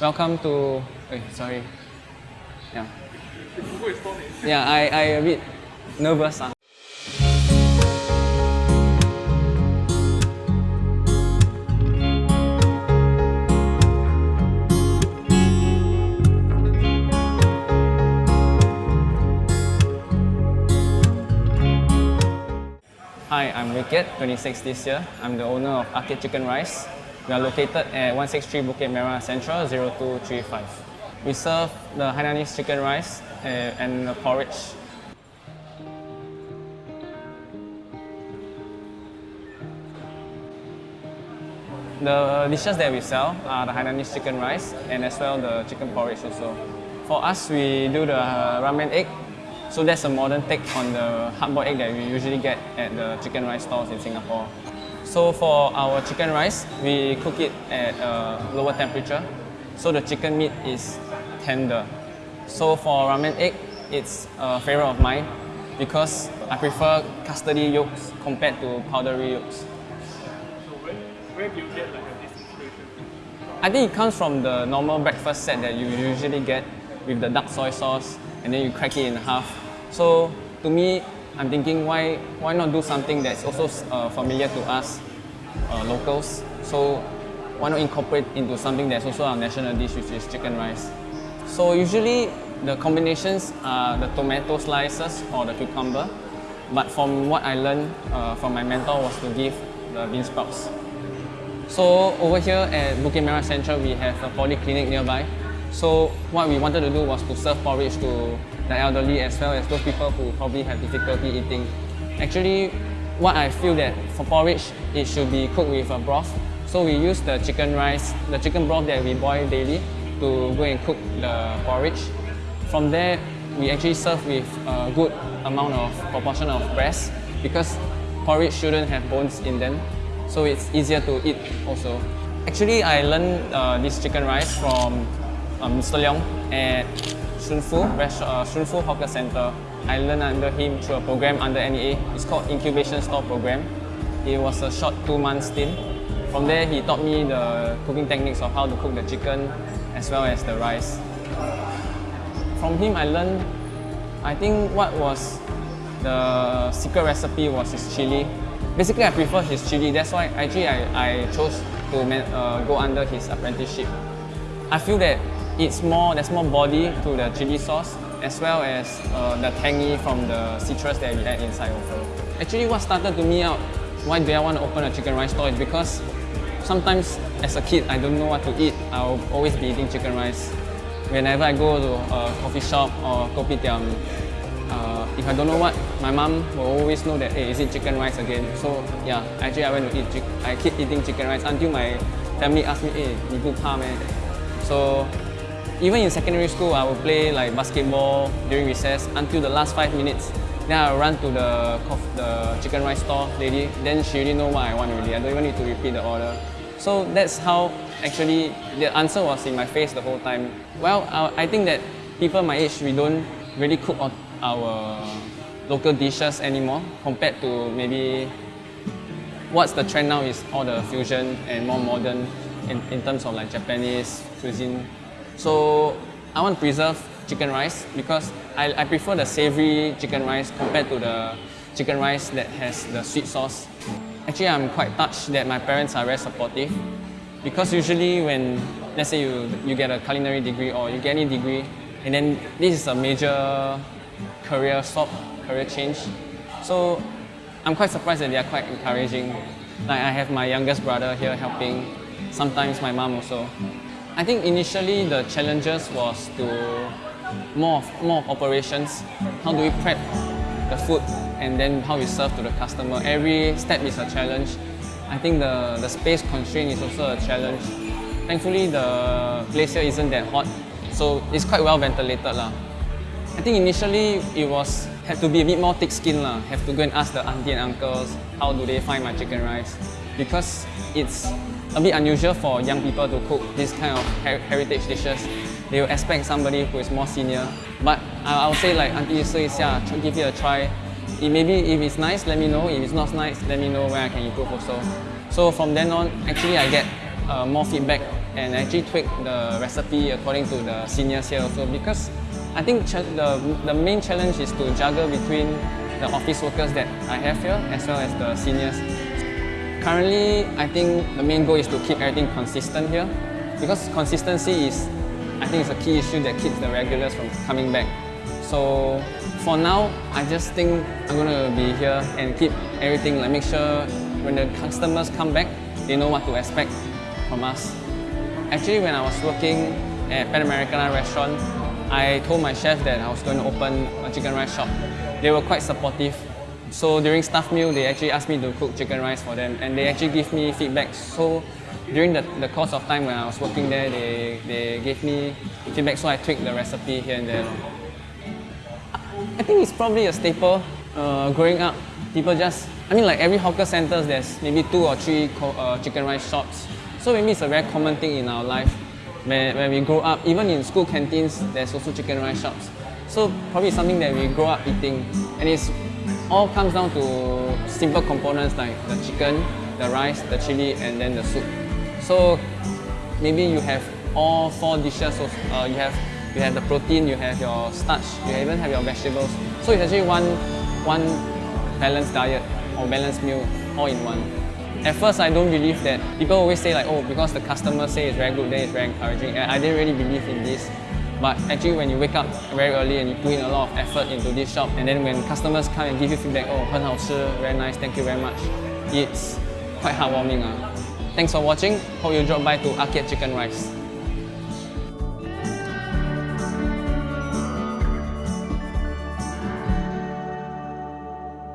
Welcome to. Wait, sorry. Yeah. Yeah, I, I a bit nervous. ah. Hi, I'm Wicked, 26 this year. I'm the owner of Arcade Chicken Rice. We are located at 163 Bukit Merah Central 0235. We serve the Hainanese chicken rice uh, and the porridge. The dishes that we sell are the Hainanese chicken rice and as well the chicken porridge also. For us, we do the ramen egg. So that's a modern take on the hard-boiled egg that we usually get at the chicken rice stalls in Singapore. So for our chicken rice, we cook it at a lower temperature. So the chicken meat is tender. So for ramen egg, it's a favorite of mine because I prefer custardy yolks compared to powdery yolks. So where, where do you get like this inspiration? I think it comes from the normal breakfast set that you usually get with the dark soy sauce and then you crack it in half. So to me, I'm thinking why why not do something that's also uh, familiar to us uh, locals. So why not incorporate into something that's also our national dish, which is chicken rice. So usually the combinations are the tomato slices or the cucumber. But from what I learned uh, from my mentor was to give the bean sprouts. So over here at Bukit Merah Central, we have a polyclinic nearby. So what we wanted to do was to serve porridge to the elderly as well as those people who probably have difficulty eating. Actually, what I feel that for porridge, it should be cooked with a broth. So we use the chicken rice, the chicken broth that we boil daily to go and cook the porridge. From there, we actually serve with a good amount of proportion of breast because porridge shouldn't have bones in them so it's easier to eat also. Actually, I learned uh, this chicken rice from um, Mr. Leong at Shun Fu, rest- uh, Shun Fu Hawker Center. I learned under him through a program under NEA. It's called Incubation Store Program. It was a short two month stint. From there, he taught me the cooking techniques of how to cook the chicken as well as the rice. From him, I learned, I think what was the secret recipe was his chili. Basically, I prefer his chili. That's why actually I, I chose to uh, go under his apprenticeship. I feel that it's more there's more body to the chili sauce as well as uh, the tangy from the citrus that we add inside also. Actually, what started to me out why do I want to open a chicken rice store is because sometimes as a kid I don't know what to eat. I'll always be eating chicken rice. Whenever I go to a coffee shop or kopitiam, uh, if I don't know what, my mom will always know that, hey, is it chicken rice again? So yeah, actually I went to eat, chick- I keep eating chicken rice until my family asked me, hey, 你不怕 meh? So even in secondary school, I would play like basketball during recess until the last five minutes. Then I run to the the chicken rice store lady. Then she already know what I want already. I don't even need to repeat the order. So that's how actually the answer was in my face the whole time. Well, I, think that people my age we don't really cook on our local dishes anymore compared to maybe what's the trend now is all the fusion and more modern in, in terms of like Japanese cuisine. So I want to preserve chicken rice because I, I prefer the savory chicken rice compared to the chicken rice that has the sweet sauce. Actually, I'm quite touched that my parents are very supportive because usually when let's say you, you get a culinary degree or you get any degree and then this is a major career swap, career change. So I'm quite surprised that they are quite encouraging. Like I have my youngest brother here helping, sometimes my mom also. I think initially the challenges was to more of, more of operations. How do we prep the food and then how we serve to the customer. Every step is a challenge. I think the, the space constraint is also a challenge. Thankfully the place here isn't that hot, so it's quite well ventilated lah. I think initially it was had to be a bit more thick skin lah. Have to go and ask the auntie and uncles how do they find my chicken rice because it's a bit unusual for young people to cook this kind of her- heritage dishes. They will expect somebody who is more senior. But I, I would say like auntie 试一下, tr- give it a try. It maybe if it's nice, let me know. If it's not nice, let me know where I can improve also. So from then on, actually I get uh, more feedback and actually tweak the recipe according to the seniors here also because I think ch- the, the main challenge is to juggle between the office workers that I have here as well as the seniors. Currently, I think the main goal is to keep everything consistent here because consistency is, I think, is a key issue that keeps the regulars from coming back. So for now, I just think I'm gonna be here and keep everything like make sure when the customers come back, they know what to expect from us. Actually, when I was working at Pan Americana restaurant, I told my chef that I was going to open a chicken rice shop. They were quite supportive. So during staff meal, they actually asked me to cook chicken rice for them, and they actually give me feedback. So during the, the course of time when I was working there, they, they gave me feedback, so I tweaked the recipe here and there. I think it's probably a staple. Uh, growing up, people just, I mean, like every hawker centers, there's maybe two or three uh, chicken rice shops. So maybe it's a very common thing in our life. When, when we grow up, even in school canteens, there's also chicken rice shops. So probably something that we grow up eating, and it's all comes down to simple components like the chicken, the rice, the chili, and then the soup. So maybe you have all four dishes. So uh, you have you have the protein, you have your starch, you even have your vegetables. So it's actually one one balanced diet or balanced meal all in one. At first, I don't believe that. People always say like, oh, because the customers say it's very good, then it's very encouraging. And I didn't really believe in this. But actually, when you wake up very early and you put in a lot of effort into this shop, and then when customers come and give you feedback, oh, 很好吃, very nice, thank you very much, it's quite heartwarming. Uh. Thanks for watching. Hope you drop by to Arcade Chicken Rice.